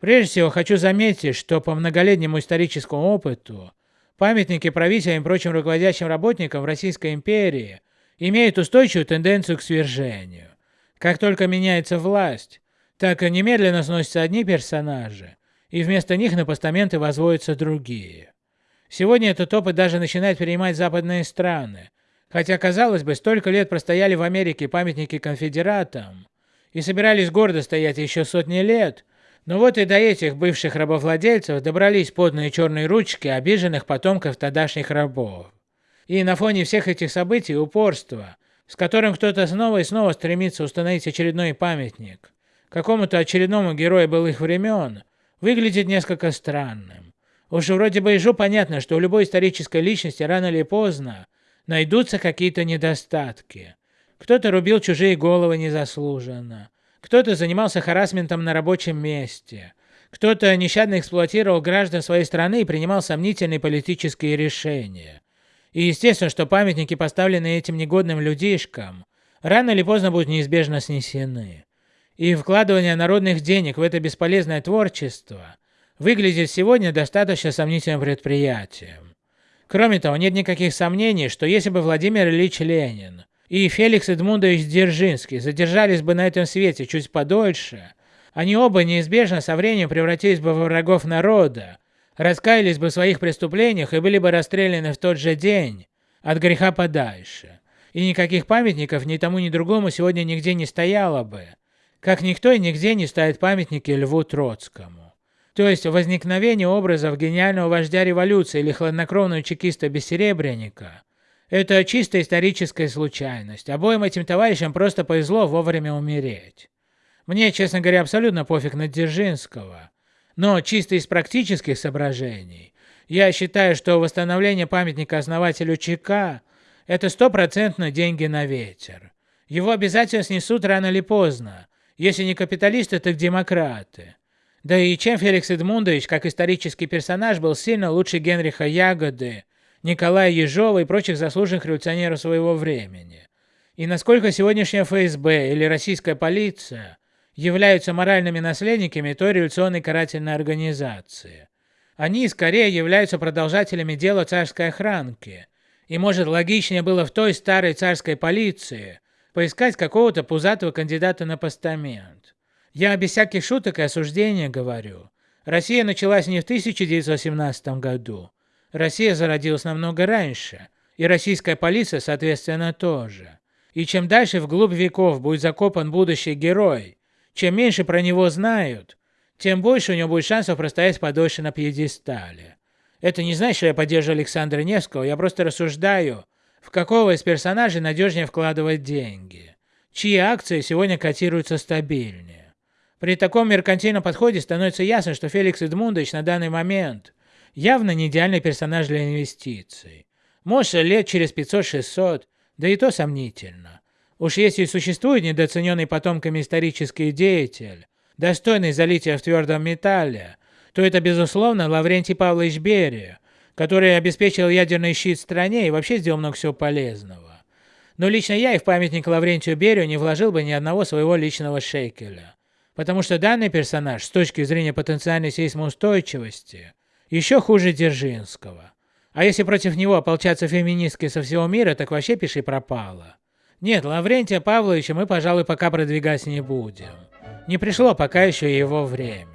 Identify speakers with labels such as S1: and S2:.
S1: Прежде всего, хочу заметить, что по многолетнему историческому опыту памятники правителям и прочим руководящим работникам в Российской империи имеют устойчивую тенденцию к свержению. Как только меняется власть, так и немедленно сносятся одни персонажи, и вместо них на постаменты возводятся другие. Сегодня этот опыт даже начинает перенимать западные страны, хотя, казалось бы, столько лет простояли в Америке памятники конфедератам и собирались гордо стоять еще сотни лет, но вот и до этих бывших рабовладельцев добрались подные черные ручки обиженных потомков тогдашних рабов. И на фоне всех этих событий упорство, с которым кто-то снова и снова стремится установить очередной памятник какому-то очередному герою былых времен, выглядит несколько странным. Уж вроде бы ежу понятно, что у любой исторической личности рано или поздно найдутся какие-то недостатки. Кто-то рубил чужие головы незаслуженно, кто-то занимался харасментом на рабочем месте, кто-то нещадно эксплуатировал граждан своей страны и принимал сомнительные политические решения. И естественно, что памятники, поставленные этим негодным людишкам, рано или поздно будут неизбежно снесены. И вкладывание народных денег в это бесполезное творчество выглядит сегодня достаточно сомнительным предприятием. Кроме того, нет никаких сомнений, что если бы Владимир Ильич Ленин и Феликс Эдмундович Дзержинский задержались бы на этом свете чуть подольше, они оба неизбежно со временем превратились бы во врагов народа, раскаялись бы в своих преступлениях и были бы расстреляны в тот же день, от греха подальше. И никаких памятников ни тому, ни другому сегодня нигде не стояло бы, как никто и нигде не ставит памятники Льву Троцкому. То есть возникновение образов гениального вождя революции или хладнокровного чекиста-бессеребренника – это чисто историческая случайность. Обоим этим товарищам просто повезло вовремя умереть. Мне, честно говоря, абсолютно пофиг на Дзержинского. Но чисто из практических соображений, я считаю, что восстановление памятника основателю ЧК – это стопроцентно деньги на ветер. Его обязательно снесут рано или поздно, если не капиталисты, так демократы. Да и чем Феликс Эдмундович, как исторический персонаж, был сильно лучше Генриха Ягоды, Николая Ежова и прочих заслуженных революционеров своего времени. И насколько сегодняшняя ФСБ или российская полиция являются моральными наследниками той революционной карательной организации. Они скорее являются продолжателями дела царской охранки, и может логичнее было в той старой царской полиции поискать какого-то пузатого кандидата на постамент. Я без всяких шуток и осуждения говорю. Россия началась не в 1917 году. Россия зародилась намного раньше, и российская полиция, соответственно, тоже. И чем дальше вглубь веков будет закопан будущий герой, чем меньше про него знают, тем больше у него будет шансов простоять подольше на пьедестале. Это не значит, что я поддерживаю Александра Невского, я просто рассуждаю, в какого из персонажей надежнее вкладывать деньги, чьи акции сегодня котируются стабильнее. При таком меркантильном подходе становится ясно, что Феликс Эдмундович на данный момент явно не идеальный персонаж для инвестиций. Может, лет через 500-600, да и то сомнительно. Уж если существует недооцененный потомками исторический деятель, достойный залития в твердом металле, то это, безусловно, Лаврентий Павлович Берия, который обеспечил ядерный щит стране и вообще сделал много всего полезного. Но лично я и в памятник Лаврентию Берию не вложил бы ни одного своего личного шекеля. Потому что данный персонаж с точки зрения потенциальной сейсмоустойчивости еще хуже Дзержинского. А если против него ополчатся феминистки со всего мира, так вообще пиши пропало. Нет, Лаврентия Павловича мы, пожалуй, пока продвигать не будем. Не пришло пока еще его время.